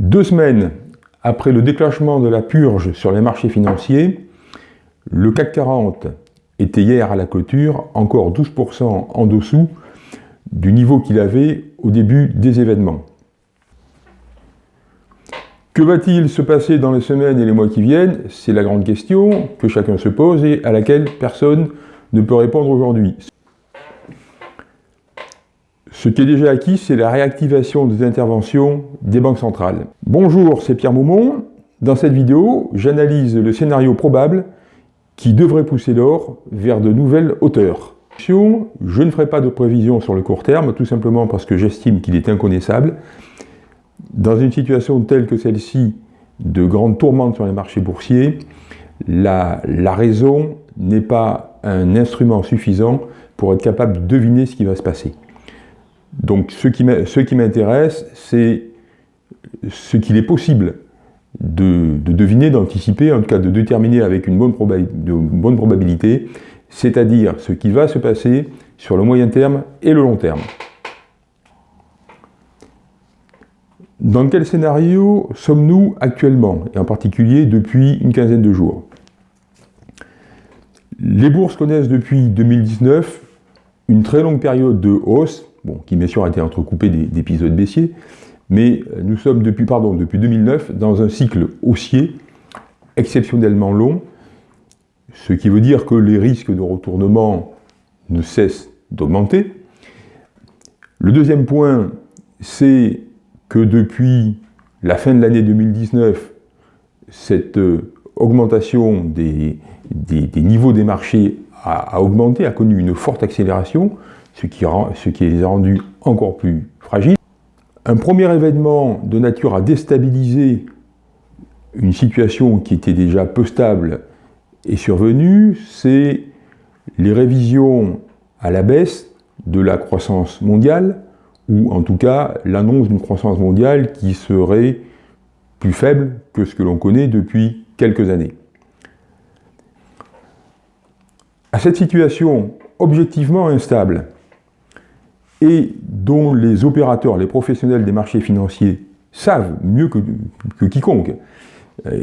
Deux semaines après le déclenchement de la purge sur les marchés financiers, le CAC 40 était hier à la clôture encore 12% en dessous du niveau qu'il avait au début des événements. Que va-t-il se passer dans les semaines et les mois qui viennent? C'est la grande question que chacun se pose et à laquelle personne ne peut répondre aujourd'hui. Ce qui est déjà acquis, c'est la réactivation des interventions des banques centrales. Bonjour, c'est Pierre Moumont. Dans cette vidéo, j'analyse le scénario probable qui devrait pousser l'or vers de nouvelles hauteurs. Je ne ferai pas de prévision sur le court terme, tout simplement parce que j'estime qu'il est inconnaissable. Dans une situation telle que celle-ci, de grande tourmente sur les marchés boursiers, la raison n'est pas un instrument suffisant pour être capable de deviner ce qui va se passer. Donc ce qui m'intéresse, c'est ce qu'il est possible de, deviner, d'anticiper, en tout cas de déterminer avec une bonne, probabilité, c'est-à-dire ce qui va se passer sur le moyen terme et le long terme. Dans quel scénario sommes-nous actuellement, et en particulier depuis une quinzaine de jours? Les bourses connaissent depuis 2019 une très longue période de hausse, bon, qui bien sûr a été entrecoupée d'épisodes baissiers, mais nous sommes depuis, pardon, depuis 2009 dans un cycle haussier exceptionnellement long, ce qui veut dire que les risques de retournement ne cessent d'augmenter. Le deuxième point, c'est que depuis la fin de l'année 2019, cette euh, augmentation des, niveaux des marchés a, augmenté, a connu une forte accélération, ce qui, les a rendus encore plus fragiles. Un premier événement de nature à déstabiliser une situation qui était déjà peu stable est survenu, c'est les révisions à la baisse de la croissance mondiale, ou en tout cas l'annonce d'une croissance mondiale qui serait plus faible que ce que l'on connaît depuis quelques années. À cette situation objectivement instable, et dont les opérateurs, les professionnels des marchés financiers savent mieux que, que quiconque euh,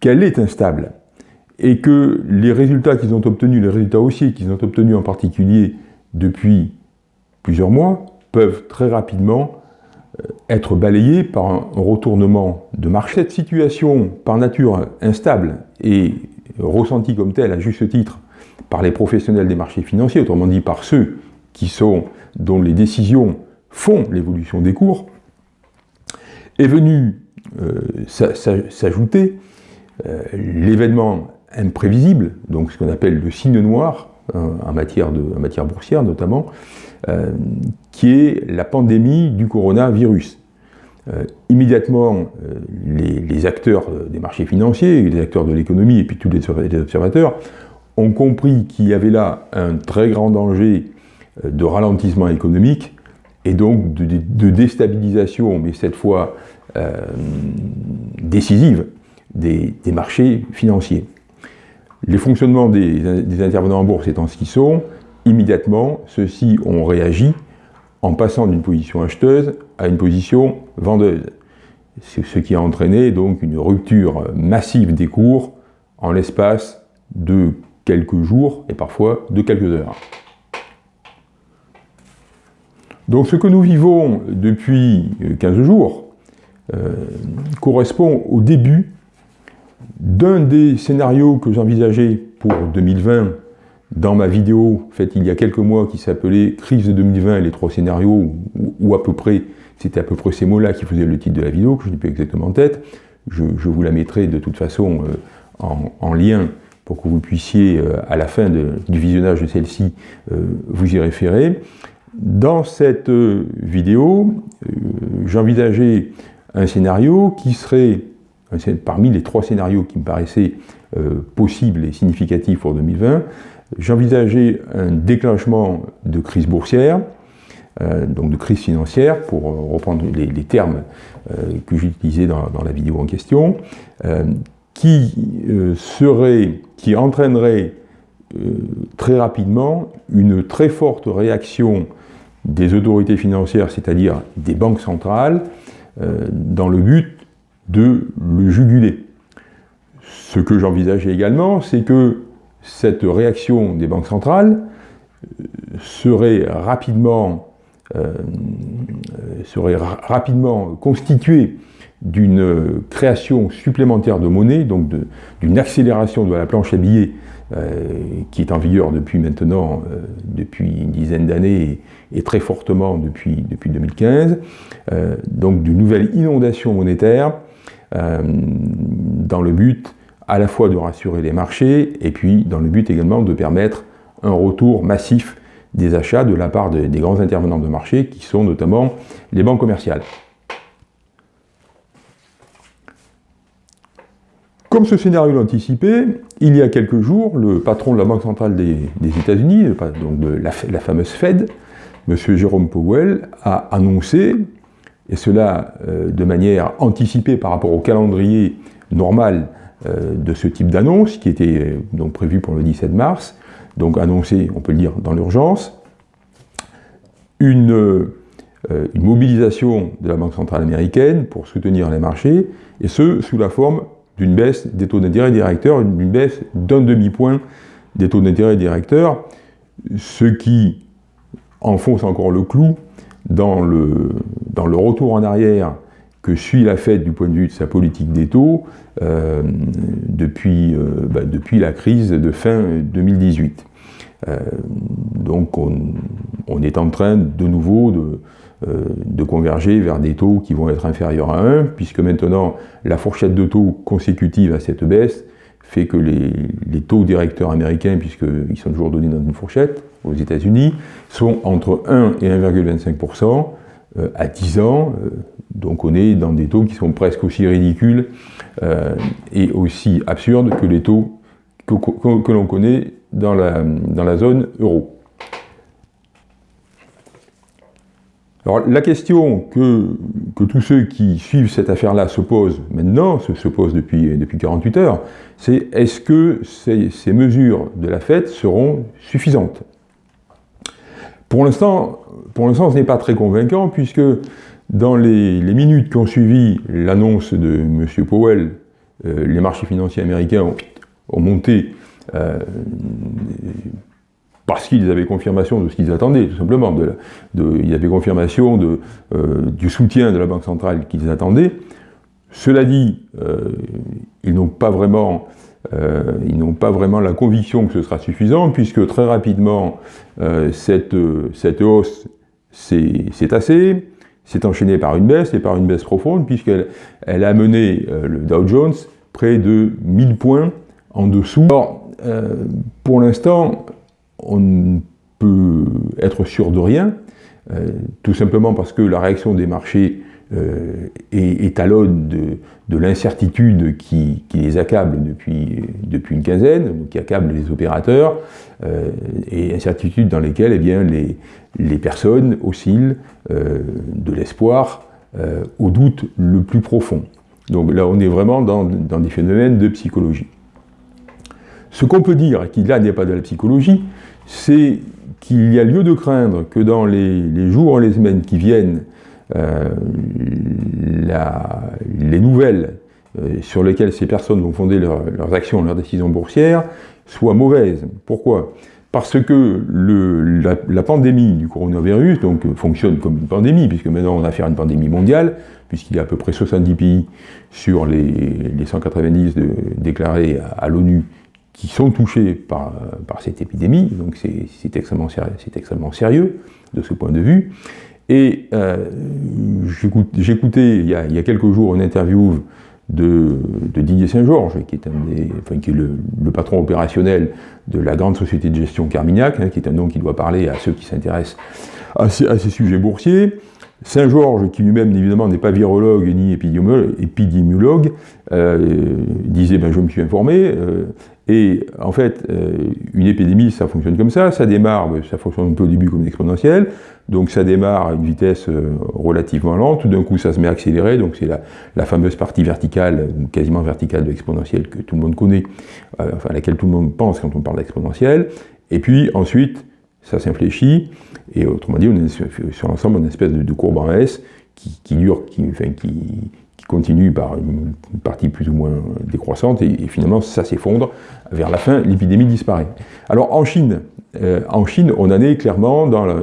qu'elle est instable, et que les résultats qu'ils ont obtenus, les résultats haussiers qu'ils ont obtenus en particulier depuis plusieurs mois, peuvent très rapidement euh, être balayés par un retournement de marché. Cette situation, par nature instable et ressentie comme telle, à juste titre, par les professionnels des marchés financiers, autrement dit par ceux qui sont, dont les décisions font l'évolution des cours, est venu euh, s'ajouter euh, l'événement imprévisible, donc ce qu'on appelle le signe noir, hein, en, matière de, matière boursière notamment, euh, qui est la pandémie du coronavirus. Immédiatement, les, acteurs des marchés financiers, les acteurs de l'économie et puis tous les observateurs ont compris qu'il y avait là un très grand danger de ralentissement économique et donc de, déstabilisation, mais cette fois décisive, des marchés financiers. Les fonctionnements des, intervenants en bourse étant ce qu'ils sont, immédiatement, ceux-ci ont réagi en passant d'une position acheteuse à une position vendeuse. Ce qui a entraîné donc une rupture massive des cours en l'espace de quelques jours et parfois de quelques heures. Donc ce que nous vivons depuis 15 jours euh, correspond au début d'un des scénarios que j'envisageais pour 2020 dans ma vidéo faite il y a quelques mois qui s'appelait « Crise de 2020 et les trois scénarios » ou à peu près, c'était à peu près ces mots-là qui faisaient le titre de la vidéo, que je n'ai plus exactement en tête. Je, vous la mettrai de toute façon euh, en, lien pour que vous puissiez, euh, à la fin du visionnage de celle-ci, euh, vous y référer. Dans cette vidéo, j'envisageais un scénario qui serait parmi les trois scénarios qui me paraissaient euh, possibles et significatifs pour 2020, j'envisageais un déclenchement de crise boursière, euh, donc de crise financière, pour euh, reprendre les, termes que j'utilisais dans, dans, la vidéo en question, qui serait, qui entraînerait très rapidement une très forte réaction des autorités financières, c'est-à-dire des banques centrales, dans le but de le juguler. Ce que j'envisageais également, c'est que cette réaction des banques centrales serait rapidement, serait rapidement constituée d'une création supplémentaire de monnaie, donc d'une accélération de la planche à billets euh, qui est en vigueur depuis maintenant, euh, depuis une dizaine d'années et, très fortement depuis, depuis 2015, euh, donc d'une nouvelle inondation monétaire dans le but à la fois de rassurer les marchés et puis dans le but également de permettre un retour massif des achats de la part des grands intervenants de marché qui sont notamment les banques commerciales. Comme ce scénario l'anticipait, il y a quelques jours, le patron de la Banque centrale des, États-Unis, donc de la, fameuse Fed, M. Jérôme Powell, a annoncé, et cela euh, de manière anticipée par rapport au calendrier normal euh, de ce type d'annonce, qui était euh, donc prévu pour le 17 mars, donc annoncé, on peut le dire, dans l'urgence, une, une mobilisation de la Banque centrale américaine pour soutenir les marchés, et ce, sous la forme d'une baisse des taux d'intérêt directeurs, une baisse d'un demi-point des taux d'intérêt directeurs, ce qui enfonce encore le clou dans le, dans le retour en arrière que suit la Fed du point de vue de sa politique des taux euh, depuis, euh, bah, depuis la crise de fin 2018. Euh, donc on, on, est en train de nouveau de, de converger vers des taux qui vont être inférieurs à 1, puisque maintenant la fourchette de taux consécutive à cette baisse fait que les, taux directeurs américains, puisqu'ils sont toujours donnés dans une fourchette aux États-Unis, sont entre 1 et 1,25% euh, à 10 ans. Euh, donc on est dans des taux qui sont presque aussi ridicules et aussi absurdes que les taux que, l'on connaît dans la zone euro. Alors la question que, tous ceux qui suivent cette affaire-là se posent maintenant, se, posent depuis, depuis 48 heures, c'est est-ce que ces, mesures de la fête seront suffisantes? Pour l'instant, ce n'est pas très convaincant, puisque dans les, minutes qui ont suivi l'annonce de M. Powell, euh, les marchés financiers américains ont, monté euh, parce qu'ils avaient confirmation de ce qu'ils attendaient, tout simplement. Ils avaient confirmation euh, du soutien de la Banque centrale qu'ils attendaient. Cela dit, euh, ils n'ont pas vraiment euh, pas vraiment la conviction que ce sera suffisant, puisque très rapidement, cette, hausse s'est assez, s'est enchaînée par une baisse, et par une baisse profonde, puisqu'elle elle a mené le Dow Jones près de 1000 points en dessous. Alors, pour l'instant, on ne peut être sûr de rien, euh, tout simplement parce que la réaction des marchés euh, est, à l'aune de, l'incertitude qui, les accable depuis, une quinzaine, qui accable les opérateurs, euh, et incertitude dans lesquelles eh bien, les, personnes oscillent de l'espoir au doute le plus profond. Donc là, on est vraiment dans, dans des phénomènes de psychologie. Ce qu'on peut dire, qui là n'est pas de la psychologie, c'est qu'il y a lieu de craindre que dans les, jours et les semaines qui viennent, euh, les nouvelles euh, sur lesquelles ces personnes vont fonder leurs actions, leurs décisions boursières, soient mauvaises. Pourquoi? Parce que la, pandémie du coronavirus donc, fonctionne comme une pandémie, puisque maintenant on a affaire à une pandémie mondiale, puisqu'il y a à peu près 70 pays sur les, 190 déclarés à l'ONU qui sont touchés par, par cette épidémie, donc c'est extrêmement, extrêmement, sérieux de ce point de vue. Et euh, j'écoutais il, il, y a quelques jours une interview de, de Didier Saint-Georges, qui est, un des, enfin, qui est le, patron opérationnel de la grande société de gestion Carmignac, hein, qui est un nom qui doit parler à ceux qui s'intéressent à, à, ces sujets boursiers. Saint-Georges, qui lui-même évidemment n'est pas virologue ni épidémiologue, euh, disait ben, je me suis informé, euh, et en fait, euh, une épidémie, ça fonctionne comme ça, ça démarre, ça fonctionne un peu au début comme exponentiel, donc ça démarre à une vitesse relativement lente, tout d'un coup ça se met à accélérer, donc c'est la, fameuse partie verticale, quasiment verticale de l'exponentielle que tout le monde connaît, enfin à laquelle tout le monde pense quand on parle d'exponentielle, et puis ensuite, ça s'infléchit, et autrement dit, on est sur l'ensemble une espèce de, courbe en S qui, dure, qui, continue par une partie plus ou moins décroissante, et, finalement ça s'effondre. Vers la fin, l'épidémie disparaît. Alors en Chine, euh, en Chine, on en est clairement dans la,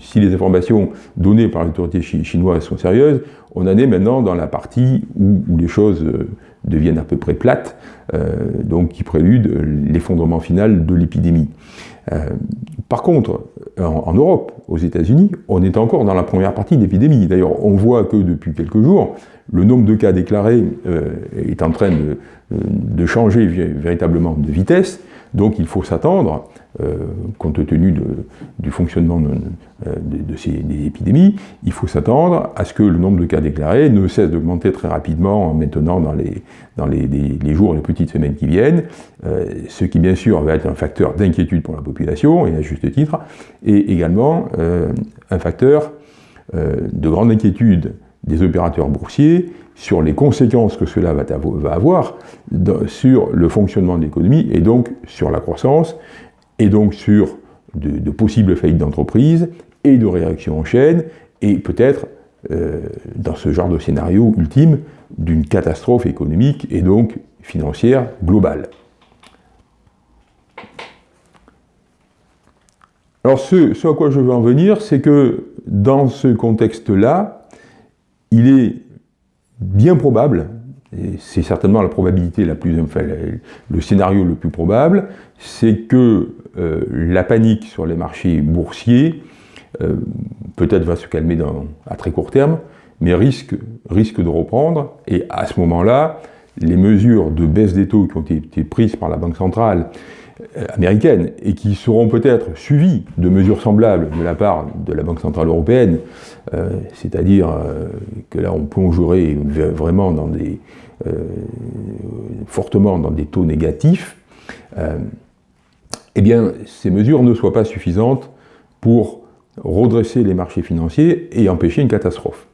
si les informations données par l'autorité chinoise sont sérieuses, on en est maintenant dans la partie où, les choses euh, deviennent à peu près plates, euh, donc qui prélude l'effondrement final de l'épidémie. Par contre, en, Europe, aux États-Unis, on est encore dans la première partie de l'épidémie. D'ailleurs, on voit que depuis quelques jours, le nombre de cas déclarés est en train de changer véritablement de vitesse, donc il faut s'attendre euh, compte tenu du fonctionnement de, ces des épidémies, il faut s'attendre à ce que le nombre de cas déclarés ne cesse d'augmenter très rapidement maintenant dans les, dans les, les, jours les petites semaines qui viennent, euh, ce qui bien sûr va être un facteur d'inquiétude pour la population, et à juste titre, et également euh, un facteur de grande inquiétude des opérateurs boursiers sur les conséquences que cela va avoir sur le fonctionnement de l'économie et donc sur la croissance et donc sur de, possibles faillites d'entreprise et de réactions en chaîne, et peut-être, euh, dans ce genre de scénario ultime, d'une catastrophe économique et donc financière globale. Alors ce, à quoi je veux en venir, c'est que dans ce contexte-là, il est bien probable c'est certainement la probabilité la plus, enfin, le scénario le plus probable, c'est que la panique sur les marchés boursiers euh, peut-être va se calmer à très court terme, mais risque, de reprendre, et à ce moment-là, les mesures de baisse des taux qui ont été prises par la Banque centrale euh, américaine et qui seront peut-être suivies de mesures semblables de la part de la Banque centrale européenne, c'est-à-dire que là on plongerait vraiment fortement dans des taux négatifs, eh bien, ces mesures ne soient pas suffisantes pour redresser les marchés financiers et empêcher une catastrophe.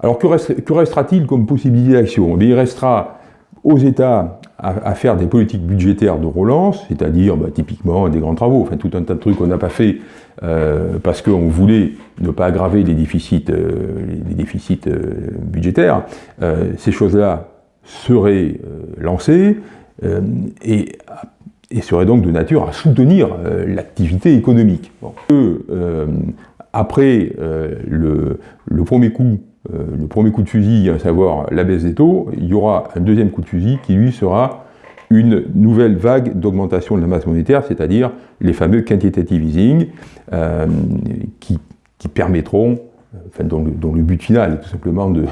Alors que, restera-t-il comme possibilité d'action eh Il restera aux États à, faire des politiques budgétaires de relance, c'est-à-dire bah, typiquement des grands travaux, enfin tout un tas de trucs qu'on n'a pas fait euh, parce qu'on voulait ne pas aggraver les déficits, euh, euh, budgétaires. ces choses-là seraient lancées et et serait donc de nature à soutenir euh, l'activité économique. Euh, après euh, le, premier coup, le premier coup de fusil, à savoir la baisse des taux, il y aura un deuxième coup de fusil qui lui sera une nouvelle vague d'augmentation de la masse monétaire, c'est-à-dire les fameux quantitative easing, qui, qui permettront dont, le, but final est tout simplement de,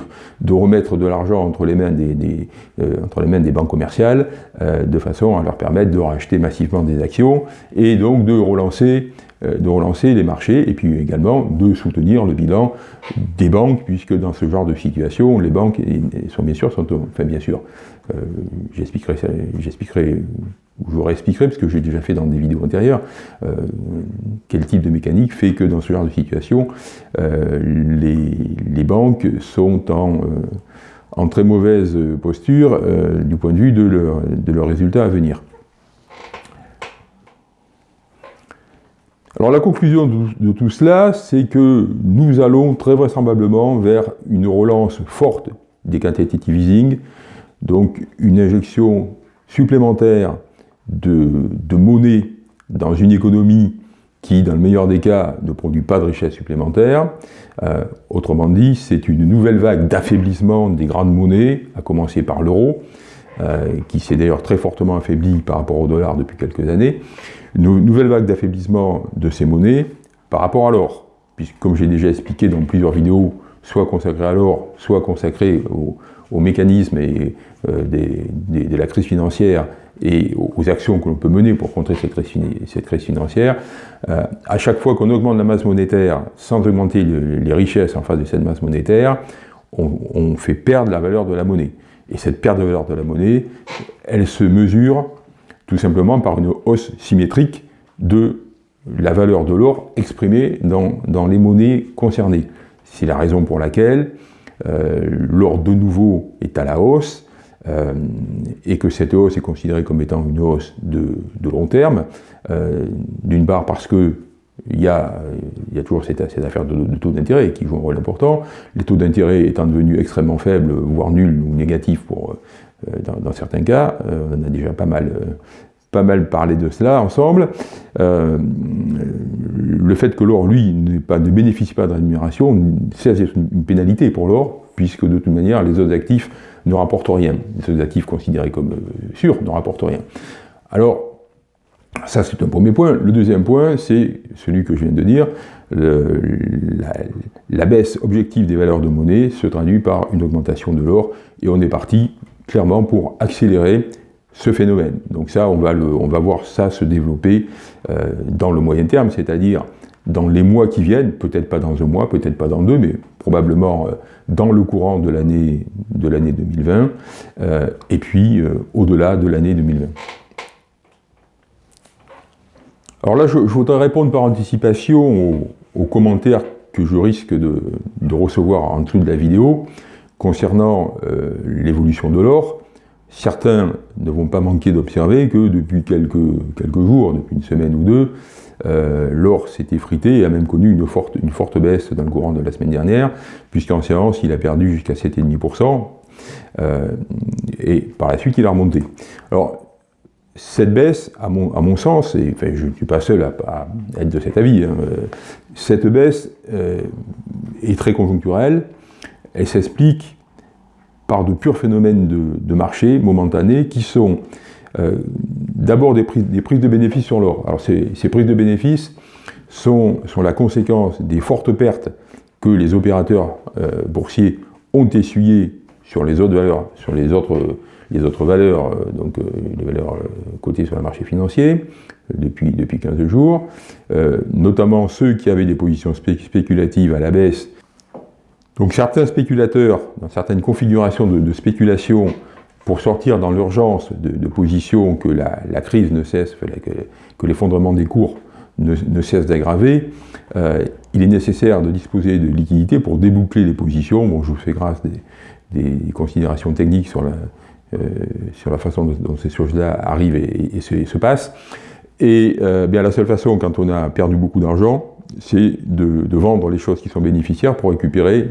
remettre de l'argent entre, les mains des, euh, banques commerciales, euh, de façon à leur permettre de racheter massivement des actions, et donc de relancer, euh, les marchés, et puis également de soutenir le bilan des banques, puisque dans ce genre de situation, les banques sont bien sûr, sont, bien sûr, j'expliquerai je vous réexpliquerai, parce que j'ai déjà fait dans des vidéos antérieures, euh, quel type de mécanique fait que dans ce genre de situation, euh, les, banques sont en, euh, très mauvaise posture du point de vue de leurs leur résultats à venir. Alors la conclusion de, tout cela, c'est que nous allons très vraisemblablement vers une relance forte des quantitative easing, donc une injection supplémentaire de, monnaie dans une économie qui, dans le meilleur des cas, ne produit pas de richesse supplémentaire. Euh, autrement dit, c'est une nouvelle vague d'affaiblissement des grandes monnaies, à commencer par l'euro, euh, qui s'est d'ailleurs très fortement affaibli par rapport au dollar depuis quelques années. Une nouvelle vague d'affaiblissement de ces monnaies par rapport à l'or, puisque comme j'ai déjà expliqué dans plusieurs vidéos, soit consacrées à l'or, soit consacrées au, mécanisme et, euh, de la crise financière et aux actions que l'on peut mener pour contrer cette crise, financière, euh, à chaque fois qu'on augmente la masse monétaire sans augmenter les richesses en face de cette masse monétaire, on, fait perdre la valeur de la monnaie. Et cette perte de valeur de la monnaie, elle se mesure tout simplement par une hausse symétrique de la valeur de l'or exprimée dans, les monnaies concernées. C'est la raison pour laquelle l'or de nouveau est à la hausse, euh, et que cette hausse est considérée comme étant une hausse de, long terme, euh, d'une part parce que il y, a, toujours cette, affaire de, taux d'intérêt qui joue un rôle important. Les taux d'intérêt étant devenus extrêmement faibles, voire nuls ou négatifs pour, dans, certains cas, on a déjà pas mal, pas mal parlé de cela ensemble. le fait que l'or, lui, ne bénéficie pas de rémunération, c'est une pénalité pour l'or, puisque de toute manière, les autres actifs ne rapportent rien. Les autres actifs considérés comme sûrs ne rapportent rien. Alors, ça, c'est un premier point. Le deuxième point, c'est celui que je viens de dire. la, baisse objective des valeurs de monnaie se traduit par une augmentation de l'or, et on est parti clairement pour accélérer ce phénomène. Donc ça, on va, le, on va voir ça se développer euh, dans le moyen terme, c'est-à-dire dans les mois qui viennent, peut-être pas dans un mois, peut-être pas dans deux, mais probablement euh, dans le courant de l'année 2020, euh, et puis au-delà de l'année 2020. Alors là, je, voudrais répondre par anticipation aux, commentaires que je risque de, recevoir en dessous de la vidéo concernant l'évolution de l'or. Certains ne vont pas manquer d'observer que depuis quelques, quelques, jours, depuis une semaine ou deux, euh, l'or s'est effrité et a même connu une forte, une forte baisse dans le courant de la semaine dernière, puisqu'en séance, il a perdu jusqu'à 7,5%, euh, et par la suite, il a remonté. Alors, cette baisse, à mon, sens, et je ne suis pas seul à, être de cet avis, hein, euh, cette baisse est très conjoncturelle, elle s'explique par de purs phénomènes de, marché momentanés qui sont euh, d'abord des prises, de bénéfices sur l'or. Alors ces, prises de bénéfices sont, la conséquence des fortes pertes que les opérateurs boursiers ont essuyées sur les autres valeurs, sur les autres les autres valeurs, euh, donc euh, les valeurs euh, cotées sur le marché financier, depuis, depuis 15 jours, notamment ceux qui avaient des positions spéculatives à la baisse. Donc certains spéculateurs, dans certaines configurations de, spéculation, pour sortir dans l'urgence de, positions que la, crise ne cesse, que, l'effondrement des cours ne, cesse d'aggraver, il est nécessaire de disposer de liquidités pour déboucler les positions. Bon, je vous fais grâce des, considérations techniques sur la, euh, façon dont, ces choses-là arrivent et, se, passent. Et euh, bien, la seule façon, quand on a perdu beaucoup d'argent, c'est de, vendre les choses qui sont bénéficiaires pour récupérer,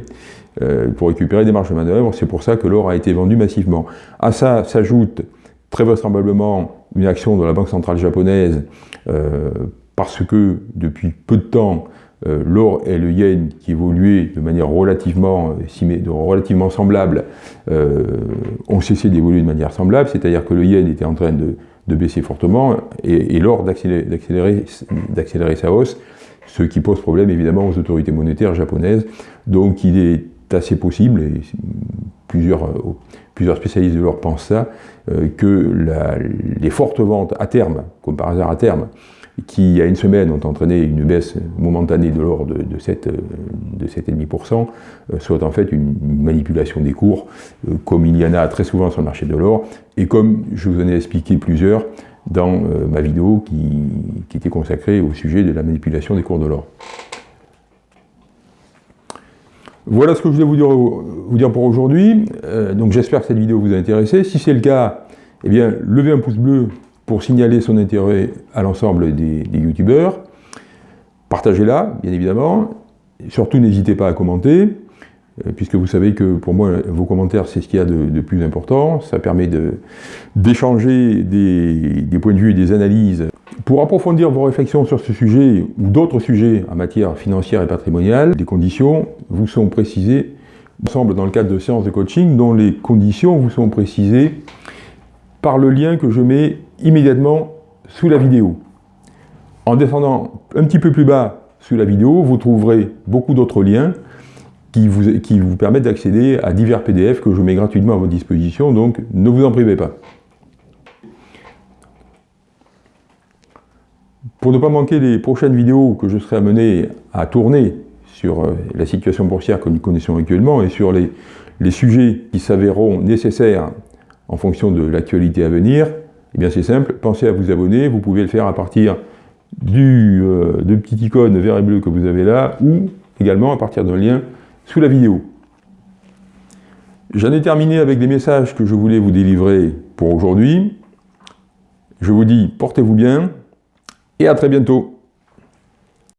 euh, pour récupérer des marges de manœuvre. C'est pour ça que l'or a été vendu massivement. À ça s'ajoute très vraisemblablement une action de la Banque centrale japonaise, parce que depuis peu de temps, euh, l'or et le yen qui évoluaient de manière relativement, euh, relativement semblable euh, ont cessé d'évoluer de manière semblable, c'est-à-dire que le yen était en train de, baisser fortement et, l'or d'accélérer sa hausse, ce qui pose problème évidemment aux autorités monétaires japonaises. Donc il est assez possible, et plusieurs, plusieurs spécialistes de l'or pensent ça, que les fortes ventes à terme, comme par hasard à terme, qui, il y a une semaine, ont entraîné une baisse momentanée de l'ordre de, 7,5%, euh, soit en fait une, manipulation des cours, euh, comme il y en a très souvent sur le marché de l'or, et comme je vous en ai expliqué plusieurs dans euh, ma vidéo qui, était consacrée au sujet de la manipulation des cours de l'or. Voilà ce que je voulais vous dire, pour aujourd'hui. donc j'espère que cette vidéo vous a intéressé. Si c'est le cas, eh bien, levez un pouce bleu pour signaler son intérêt à l'ensemble des, youtubeurs. Partagez-la, bien évidemment. Surtout, n'hésitez pas à commenter, euh, puisque vous savez que pour moi, vos commentaires, c'est ce qu'il y a de, plus important. Ça permet d'échanger des, des, points de vue et des analyses. Pour approfondir vos réflexions sur ce sujet ou d'autres sujets en matière financière et patrimoniale, les conditions vous sont précisées ensemble dans le cadre de séances de coaching dont les conditions vous sont précisées par le lien que je mets immédiatement sous la vidéo. En descendant un petit peu plus bas sous la vidéo, vous trouverez beaucoup d'autres liens qui vous, qui vous permettent d'accéder à divers PDF que je mets gratuitement à votre disposition, donc ne vous en privez pas. Pour ne pas manquer les prochaines vidéos que je serai amené à tourner sur euh, la situation boursière que nous connaissons actuellement et sur les, les sujets qui s'avéreront nécessaires en fonction de l'actualité à venir, eh bien c'est simple, pensez à vous abonner, vous pouvez le faire à partir du euh, de petit icône vert et bleu que vous avez là, ou également à partir d'un lien sous la vidéo. J'en ai terminé avec des messages que je voulais vous délivrer pour aujourd'hui. Je vous dis, portez-vous bien, et à très bientôt